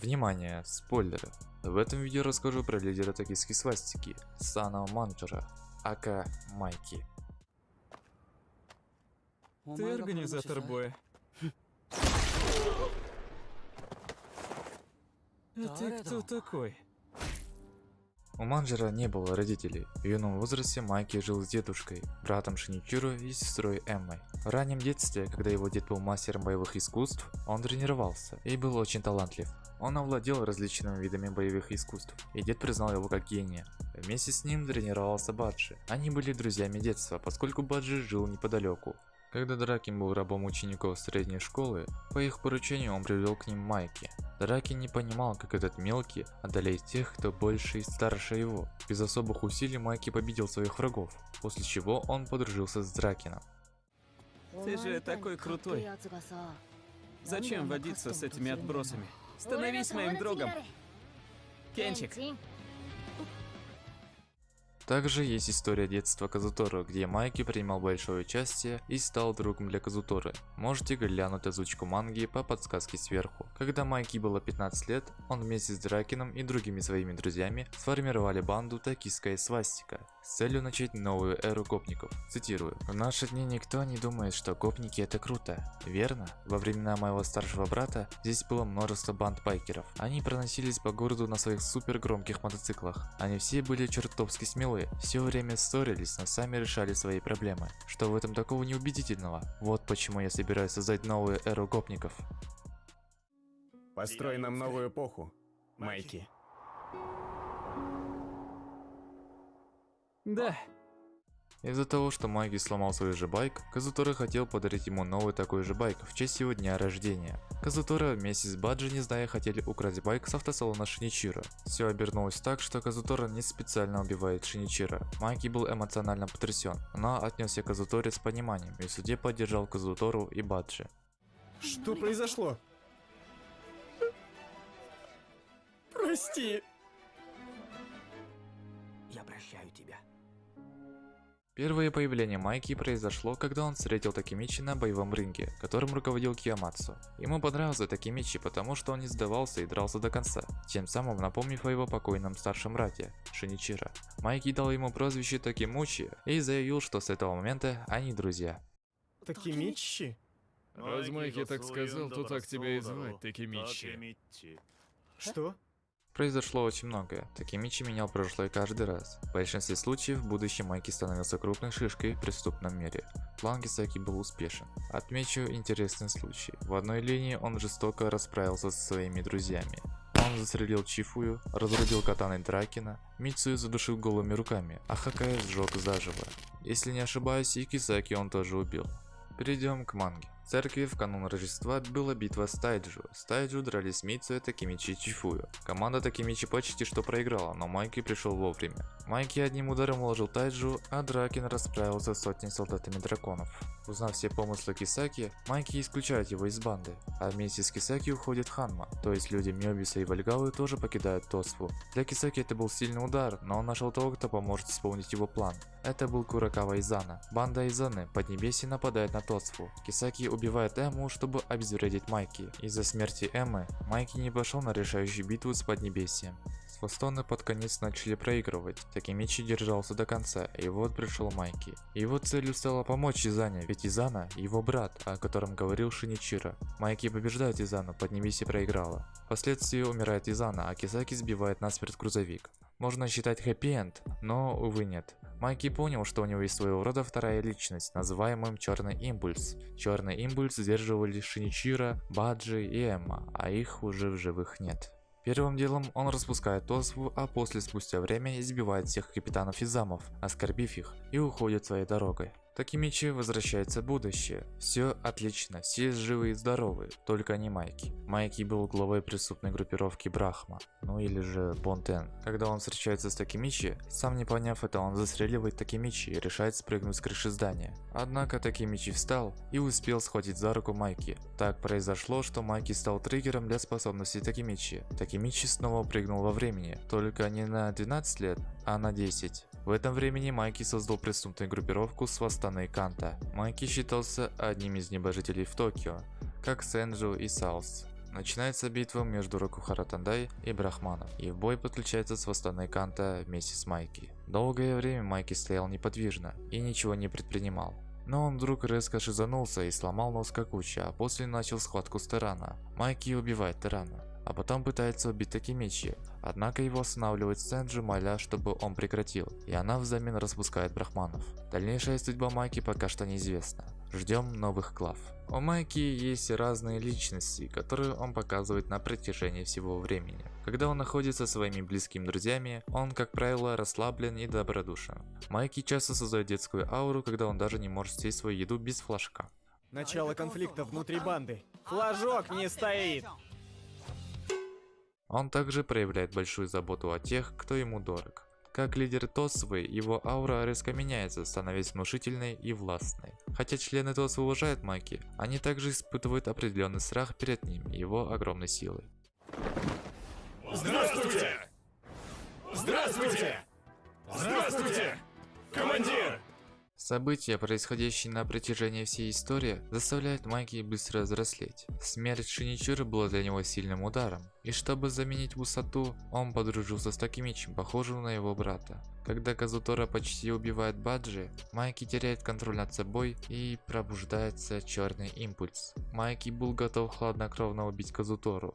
Внимание, спойлеры. В этом видео расскажу про лидера токийской свастики, Сана Манджера, ака Майки. Ты организатор боя. А ты кто такой? У Манджера не было родителей. В юном возрасте Майки жил с дедушкой, братом Шиничиро и сестрой Эммой. В раннем детстве, когда его дед был мастером боевых искусств, он тренировался и был очень талантлив. Он овладел различными видами боевых искусств, и дед признал его как гения. Вместе с ним тренировался Баджи. Они были друзьями детства, поскольку Баджи жил неподалеку. Когда Дракин был рабом учеников средней школы, по их поручению он привел к ним Майки. Дракин не понимал, как этот мелкий одолеет тех, кто больше и старше его. Без особых усилий Майки победил своих врагов, после чего он подружился с Дракином. Ты же такой крутой. Зачем водиться с этими отбросами? Становись моим другом. Кенчик. Также есть история детства Казуторо, где Майки принимал большое участие и стал другом для Казуторы. Можете глянуть озвучку манги по подсказке сверху. Когда Майки было 15 лет, он вместе с Дракином и другими своими друзьями сформировали банду Токийская свастика с целью начать новую эру гопников. Цитирую. «В наши дни никто не думает, что гопники это круто. Верно? Во времена моего старшего брата здесь было множество банд байкеров. Они проносились по городу на своих супер громких мотоциклах. Они все были чертовски смелые, все время ссорились, но сами решали свои проблемы. Что в этом такого неубедительного? Вот почему я собираюсь создать новую эру гопников. Построй нам новую эпоху, Майки. Да. Из-за того, что Майки сломал свой же байк, Казутора хотел подарить ему новый такой же байк в честь его дня рождения. Казутора вместе с Баджи, не зная, хотели украсть байк с автосалона Шиничиро. Все обернулось так, что Казутора не специально убивает Шиничиро. Майки был эмоционально потрясен, но отнесся к Казуторе с пониманием и в суде поддержал Казутору и Баджи. Что произошло? Прости. Я прощаю тебя. Первое появление Майки произошло, когда он встретил Такемичи на боевом ринге, которым руководил Киямацу. Ему понравился Такемичи, потому что он не сдавался и дрался до конца, тем самым напомнив о его покойном старшем брате, Шиничира. Майки дал ему прозвище Такемучи и заявил, что с этого момента они друзья. Такимичи? Раз Майки так сказал, то так тебя и звать, Такемичи. Что? Произошло очень многое. Такемичи менял прошлое каждый раз. В большинстве случаев в будущем Майки становился крупной шишкой в преступном мире. План Кисаки был успешен. Отмечу интересный случай. В одной линии он жестоко расправился со своими друзьями. Он застрелил Чифую, разрубил катаной Дракина, Мицую задушил голыми руками, а Хакая сжег заживо. Если не ошибаюсь, и Кисаки он тоже убил. Перейдем к манге. Церкви в канун Рождества была битва с Тайджу. С Тайджу дрались Мицуя, Такимичи и Чифую. Команда Такимичи почти что проиграла, но Майки пришел вовремя. Майки одним ударом уложил Тайджу, а Дракин расправился с сотней солдатами драконов. Узнав все помыслы Кисаки, Майки исключает его из банды, а вместе с Кисаки уходит Ханма, то есть люди Мёбиса и Вальгалы тоже покидают Тосфу. Для Кисаки это был сильный удар, но он нашел того, кто поможет исполнить его план. Это был Куракава Изана. Банда Изаны Поднебесье нападает на Тосфу. Кисаки убивает Эмму, чтобы обезвредить Майки. Из-за смерти Эммы, Майки не пошел на решающую битву с Поднебесьем. Свастоны под конец начали проигрывать. Такимичи держался до конца, и вот пришел Майки. Его целью стало помочь Изане, ведь Изана – его брат, о котором говорил Шиничиро. Майки побеждает Изану, Поднебесье проиграла. Впоследствии умирает Изана, а Кисаки сбивает насмерть грузовик. Можно считать хэппи-энд, но, увы, нет. Майки понял, что у него есть своего рода вторая личность, называемым Черный Импульс. Черный Импульс сдерживали Шиничиро, Баджи и Эмма, а их уже в живых нет. Первым делом он распускает Тосфу, а после спустя время избивает всех капитанов и замов, оскорбив их, и уходит своей дорогой. Такимичи возвращается в будущее. Все отлично, все живы и здоровы, только не Майки. Майки был главой преступной группировки Брахма, ну или же Бонтен. Когда он встречается с Такимичи, сам не поняв это, он застреливает Такимичи и решает спрыгнуть с крыши здания. Однако Такимичи встал и успел схватить за руку Майки. Так произошло, что Майки стал триггером для способностей Такимичи. Такимичи снова прыгнул во времени, только не на 12 лет, а на 10. В этом времени Майки создал преступную группировку Свастоны Канто. Майки считался одним из небожителей в Токио, как Сенджу и Саус. Начинается битва между Рокухара Тандай и Брахманом, и в бой подключается Свастоной Канто вместе с Майки. Долгое время Майки стоял неподвижно и ничего не предпринимал. Но он вдруг резко шизанулся и сломал нос Какуча, а после начал схватку с Терана. Майки убивает Терана, а потом пытается убить Такимичи, однако его останавливает Сэнджи, моля, чтобы он прекратил, и она взамен распускает Брахманов. Дальнейшая судьба Майки пока что неизвестна. Ждем новых глав. У Майки есть разные личности, которые он показывает на протяжении всего времени. Когда он находится со своими близкими друзьями, он, как правило, расслаблен и добродушен. Майки часто создает детскую ауру, когда он даже не может съесть свою еду без флажка. Начало конфликта внутри банды. Флажок не стоит! Он также проявляет большую заботу о тех, кто ему дорог. Как лидер Тосвы, его аура резко меняется, становясь внушительной и властной. Хотя члены Тосвы уважают Майки, они также испытывают определенный страх перед ним и его огромной силой. Здравствуйте! Здравствуйте! Здравствуйте! Командир! События, происходящие на протяжении всей истории, заставляют Майки быстро взрослеть. Смерть Шиничиры была для него сильным ударом, и чтобы заменить высоту, он подружился с Такимичем, похожим на его брата. Когда Казутора почти убивает Баджи, Майки теряет контроль над собой и пробуждается черный импульс. Майки был готов хладнокровно убить Казутору,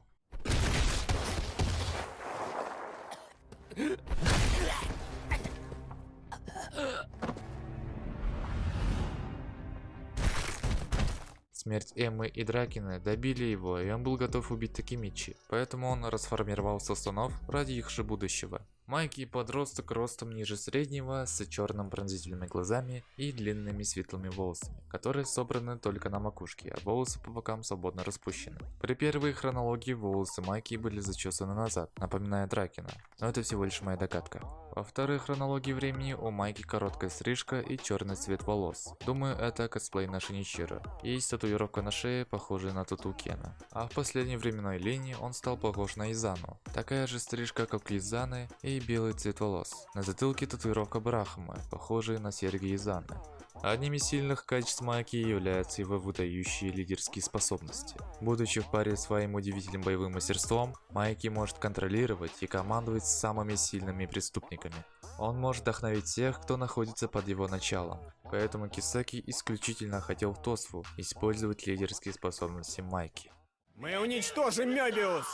Смерть Эммы и Дракина добили его, и он был готов убить Такимичи, поэтому он расформировал Сосунов ради их же будущего. Майки подросток ростом ниже среднего, с черным пронзительными глазами и длинными светлыми волосами, которые собраны только на макушке, а волосы по бокам свободно распущены. При первой хронологии волосы Майки были зачесаны назад, напоминая Дракина, но это всего лишь моя догадка. Во второй хронологии времени у Майки короткая стрижка и черный цвет волос. Думаю, это косплей на Шиничиро. Есть татуировка на шее, похожая на тату Кена. А в последней временной линии он стал похож на Изану. Такая же стрижка, как у Изаны, и белый цвет волос. На затылке татуировка Брахмы, похожая на серьги Изаны. Одним из сильных качеств Майки являются его выдающие лидерские способности. Будучи в паре с своим удивительным боевым мастерством, Майки может контролировать и командовать самыми сильными преступниками. Он может вдохновить тех, кто находится под его началом. Поэтому Кисаки исключительно хотел в Тосфу использовать лидерские способности Майки. Мы уничтожим Мёбиус!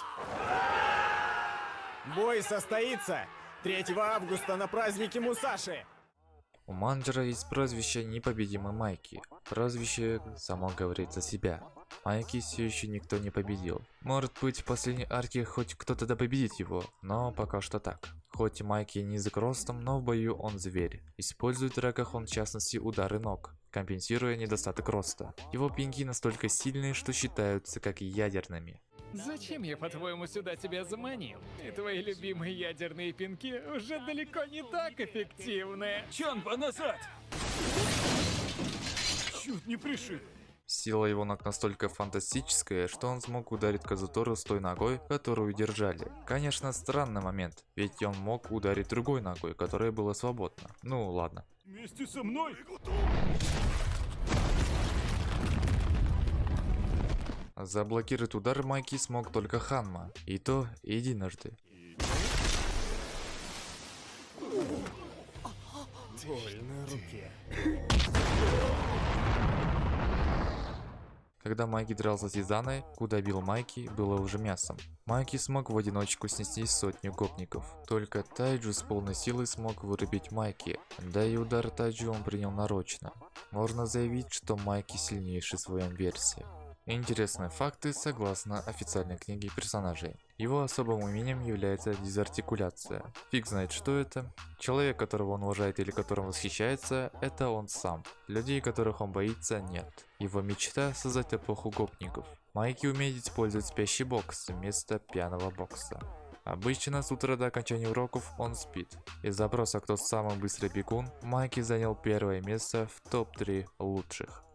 Бой состоится 3 августа на празднике Мусаши! У Манджера есть прозвище Непобедимый Майки. Прозвище само говорит за себя. Майки все еще никто не победил. Может быть в последней арке хоть кто-то да победит его, но пока что так. Хоть Майки низок ростом, но в бою он зверь. Использует в драках он в частности удары ног, компенсируя недостаток роста. Его пинки настолько сильные, что считаются как ядерными. Зачем я, по-твоему, сюда тебя заманил? И твои любимые ядерные пинки уже далеко не так эффективны. Чонба, назад! Чуть не пришиб. Сила его ног настолько фантастическая, что он смог ударить Казутору с той ногой, которую держали. Конечно, странный момент, ведь он мог ударить другой ногой, которая была свободна. Ну, ладно. Вместе со мной? Заблокировать удар Майки смог только Ханма, и то единожды. Руке. Когда Майки дрался с Изаной, куда бил Майки, было уже мясом. Майки смог в одиночку снести сотню гопников. Только Тайджу с полной силой смог вырубить Майки, да и удар Тайджу он принял нарочно. Можно заявить, что Майки сильнейший в своем версии. Интересные факты согласно официальной книге персонажей. Его особым умением является дезартикуляция. Фиг знает что это. Человек, которого он уважает или которым восхищается, это он сам. Людей, которых он боится, нет. Его мечта создать эпоху гопников. Майки умеет использовать спящий бокс вместо пьяного бокса. Обычно с утра до окончания уроков он спит. Из запроса «Кто самый быстрый бегун» Майки занял первое место в топ-3 лучших.